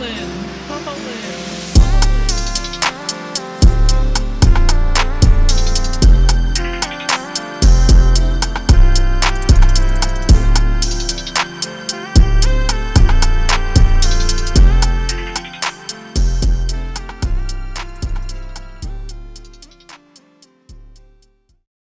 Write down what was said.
Poland, Poland.